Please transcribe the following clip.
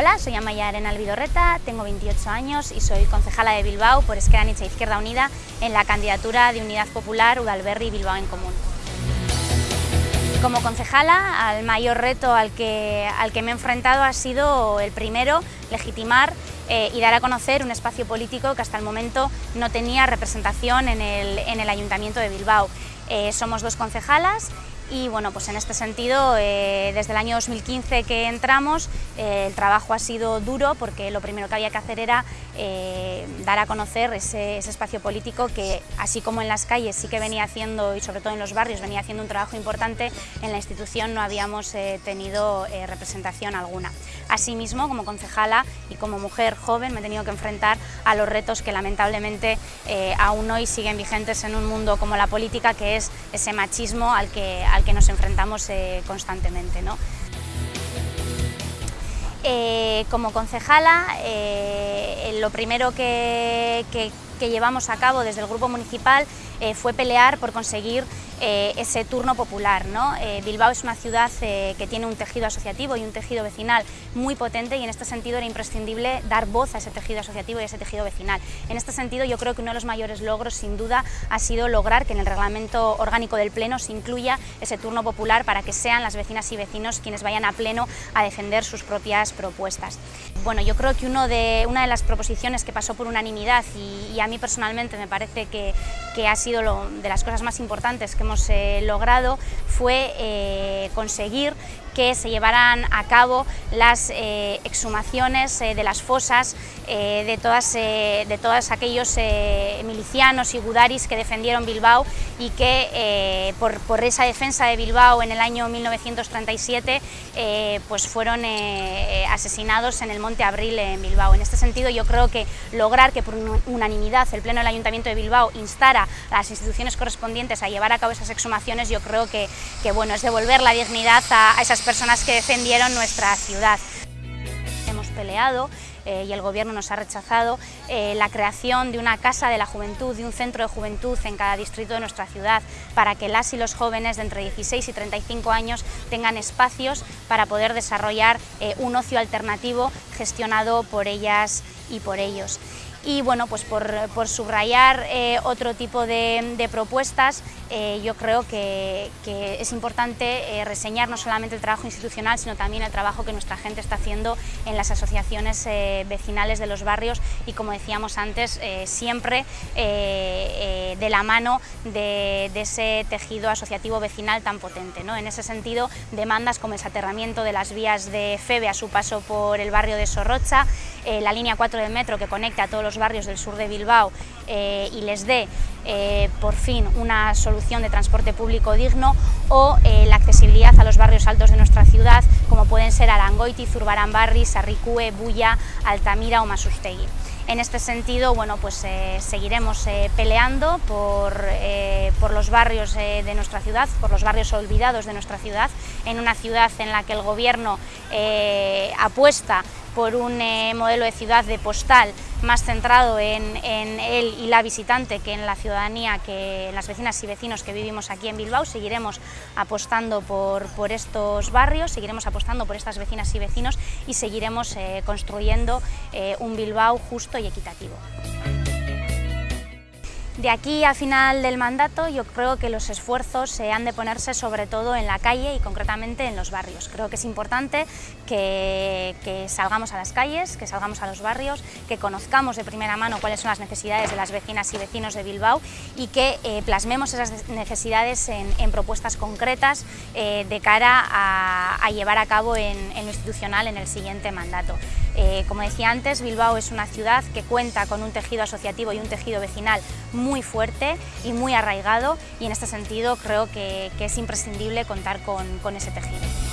Hola, soy Amaya Arena Vidorreta, tengo 28 años y soy concejala de Bilbao por Esquerra Nietzsche Izquierda Unida en la candidatura de Unidad Popular Udalberri Bilbao en Común. Como concejala, al mayor reto al que, al que me he enfrentado ha sido el primero, legitimar eh, y dar a conocer un espacio político que hasta el momento no tenía representación en el, en el Ayuntamiento de Bilbao. Eh, somos dos concejalas y bueno, pues en este sentido, eh, desde el año 2015 que entramos, eh, el trabajo ha sido duro porque lo primero que había que hacer era eh, dar a conocer ese, espacio político que, así como en las calles sí que venía haciendo, y sobre todo en los barrios, venía haciendo un trabajo importante, en la institución no habíamos tenido representación alguna. Asimismo, como concejala y como mujer joven, me he tenido que enfrentar a los retos que lamentablemente aún hoy siguen vigentes en un mundo como la política, que es ese machismo al que que nos enfrentamos eh, constantemente. ¿no? Eh, como concejala, eh, lo primero que, llevamos a cabo desde el Grupo Municipal fue pelear por conseguir eh, ese turno popular. ¿no? Eh, Bilbao es una ciudad eh, que tiene un tejido asociativo y un tejido vecinal muy potente y en este sentido era imprescindible dar voz a ese tejido asociativo y a ese tejido vecinal. En este sentido yo creo que uno de los mayores logros sin duda ha sido lograr que en el reglamento orgánico del Pleno se incluya ese turno popular para que sean las vecinas y vecinos quienes vayan a Pleno a defender sus propias propuestas. Bueno, yo creo que uno de, una de las proposiciones que pasó por unanimidad y, a mí personalmente me parece que, que ha sido lo, de las cosas más importantes que hemos eh, logrado fue eh, conseguir que se llevaran a cabo las eh, exhumaciones de las fosas de, todas, de todos aquellos milicianos y gudaris que defendieron Bilbao y que por, esa defensa de Bilbao en el año 1937 pues fueron asesinados en el Monte Abril en Bilbao. En este sentido yo creo que lograr que por unanimidad el Pleno del Ayuntamiento de Bilbao instara a las instituciones correspondientes a llevar a cabo esas exhumaciones yo creo que, bueno, es devolver la dignidad a, esas personas que defendieron nuestra ciudad. Hemos peleado eh, y el Gobierno nos ha rechazado eh, la creación de una Casa de la Juventud, de un centro de juventud en cada distrito de nuestra ciudad, para que las y los jóvenes de entre 16 y 35 años tengan espacios para poder desarrollar eh, un ocio alternativo gestionado por ellas y por ellos y bueno, pues por, subrayar eh, otro tipo de, propuestas, eh, yo creo que, es importante eh, reseñar no solamente el trabajo institucional, sino también el trabajo que nuestra gente está haciendo en las asociaciones vecinales de los barrios y como decíamos antes, siempre de la mano de, ese tejido asociativo vecinal tan potente. ¿no? En ese sentido, demandas como el aterramiento de las vías de FEBE a su paso por el barrio de Sorrocha, la línea 4 del metro que conecta a todos los barrios del sur de Bilbao eh, y les dé eh, por fin una solución de transporte público digno o eh, la accesibilidad a los barrios altos de nuestra ciudad como pueden ser Arangoiti, Zurbaranbarri, Sarricue, Bulla, Altamira o Masustegui. En este sentido, bueno, pues seguiremos peleando por, por, los barrios de nuestra ciudad, por los barrios olvidados de nuestra ciudad, en una ciudad en la que el gobierno apuesta por un modelo de ciudad de postal más centrado en, él y la visitante que en la ciudadanía, que en las vecinas y vecinos que vivimos aquí en Bilbao. Seguiremos apostando por, estos barrios, seguiremos apostando por estas vecinas y vecinos y seguiremos eh, construyendo eh, un Bilbao justo y equitativo. De aquí a final del mandato yo creo que los esfuerzos se han de ponerse sobre todo en la calle y concretamente en los barrios. Creo que es importante que, salgamos a las calles, que salgamos a los barrios, que conozcamos de primera mano cuáles son las necesidades de las vecinas y vecinos de Bilbao y que eh, plasmemos esas necesidades en, propuestas concretas eh, de cara a, llevar a cabo en, lo institucional en el siguiente mandato. Eh, como decía antes, Bilbao es una ciudad que cuenta con un tejido asociativo y un tejido vecinal muy fuerte y muy arraigado y en este sentido creo que, es imprescindible contar con ese tejido.